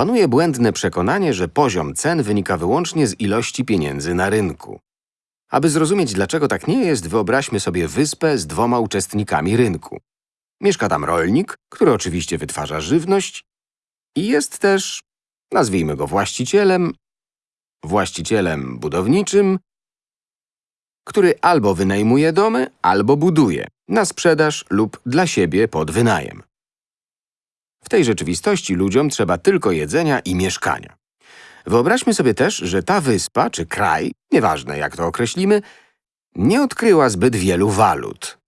Panuje błędne przekonanie, że poziom cen wynika wyłącznie z ilości pieniędzy na rynku. Aby zrozumieć, dlaczego tak nie jest, wyobraźmy sobie wyspę z dwoma uczestnikami rynku. Mieszka tam rolnik, który oczywiście wytwarza żywność i jest też, nazwijmy go właścicielem, właścicielem budowniczym, który albo wynajmuje domy, albo buduje na sprzedaż lub dla siebie pod wynajem. Tej rzeczywistości ludziom trzeba tylko jedzenia i mieszkania. Wyobraźmy sobie też, że ta wyspa czy kraj, nieważne jak to określimy, nie odkryła zbyt wielu walut.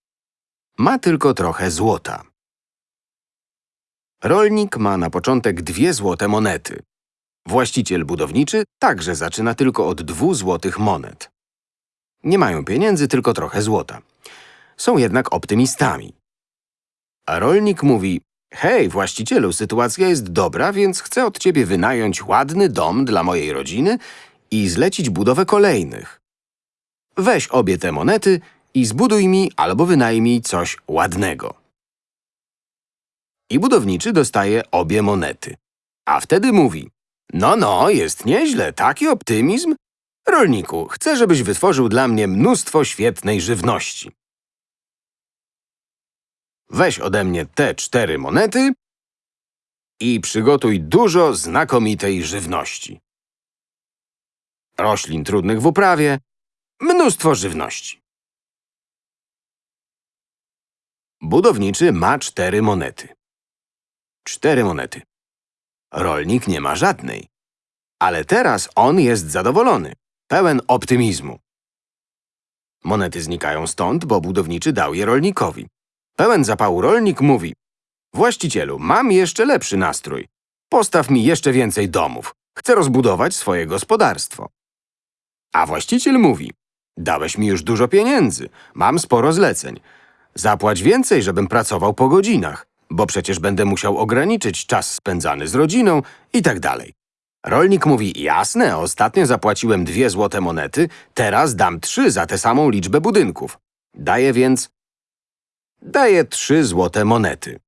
Ma tylko trochę złota. Rolnik ma na początek dwie złote monety. Właściciel budowniczy także zaczyna tylko od dwóch złotych monet. Nie mają pieniędzy, tylko trochę złota. Są jednak optymistami. A rolnik mówi, hej, właścicielu, sytuacja jest dobra, więc chcę od ciebie wynająć ładny dom dla mojej rodziny i zlecić budowę kolejnych. Weź obie te monety i zbuduj mi albo wynajmij coś ładnego. I budowniczy dostaje obie monety. A wtedy mówi, no, no, jest nieźle, taki optymizm. Rolniku, chcę, żebyś wytworzył dla mnie mnóstwo świetnej żywności. Weź ode mnie te cztery monety i przygotuj dużo znakomitej żywności. Roślin trudnych w uprawie, mnóstwo żywności. Budowniczy ma cztery monety. Cztery monety. Rolnik nie ma żadnej. Ale teraz on jest zadowolony, pełen optymizmu. Monety znikają stąd, bo budowniczy dał je rolnikowi. Pełen zapału rolnik mówi Właścicielu, mam jeszcze lepszy nastrój. Postaw mi jeszcze więcej domów. Chcę rozbudować swoje gospodarstwo. A właściciel mówi Dałeś mi już dużo pieniędzy, mam sporo zleceń. Zapłać więcej, żebym pracował po godzinach, bo przecież będę musiał ograniczyć czas spędzany z rodziną i tak dalej. Rolnik mówi, jasne, ostatnio zapłaciłem dwie złote monety, teraz dam trzy za tę samą liczbę budynków. Daję więc... Daję trzy złote monety.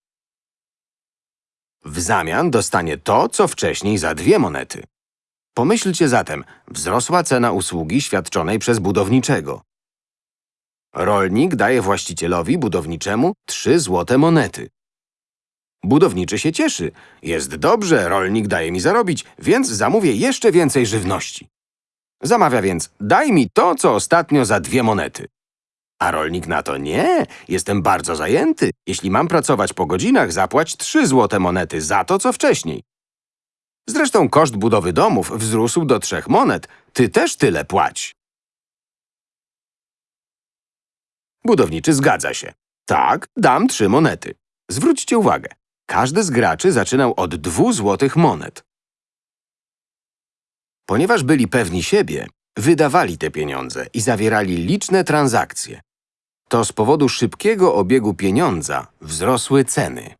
W zamian dostanie to, co wcześniej za dwie monety. Pomyślcie zatem, wzrosła cena usługi świadczonej przez budowniczego. Rolnik daje właścicielowi budowniczemu trzy złote monety. Budowniczy się cieszy. Jest dobrze, rolnik daje mi zarobić, więc zamówię jeszcze więcej żywności. Zamawia więc, daj mi to, co ostatnio za dwie monety. A rolnik na to, nie, jestem bardzo zajęty. Jeśli mam pracować po godzinach, zapłać trzy złote monety za to, co wcześniej. Zresztą koszt budowy domów wzrósł do trzech monet. Ty też tyle płać. Budowniczy zgadza się. Tak, dam trzy monety. Zwróćcie uwagę, każdy z graczy zaczynał od dwóch złotych monet. Ponieważ byli pewni siebie, wydawali te pieniądze i zawierali liczne transakcje. To z powodu szybkiego obiegu pieniądza wzrosły ceny.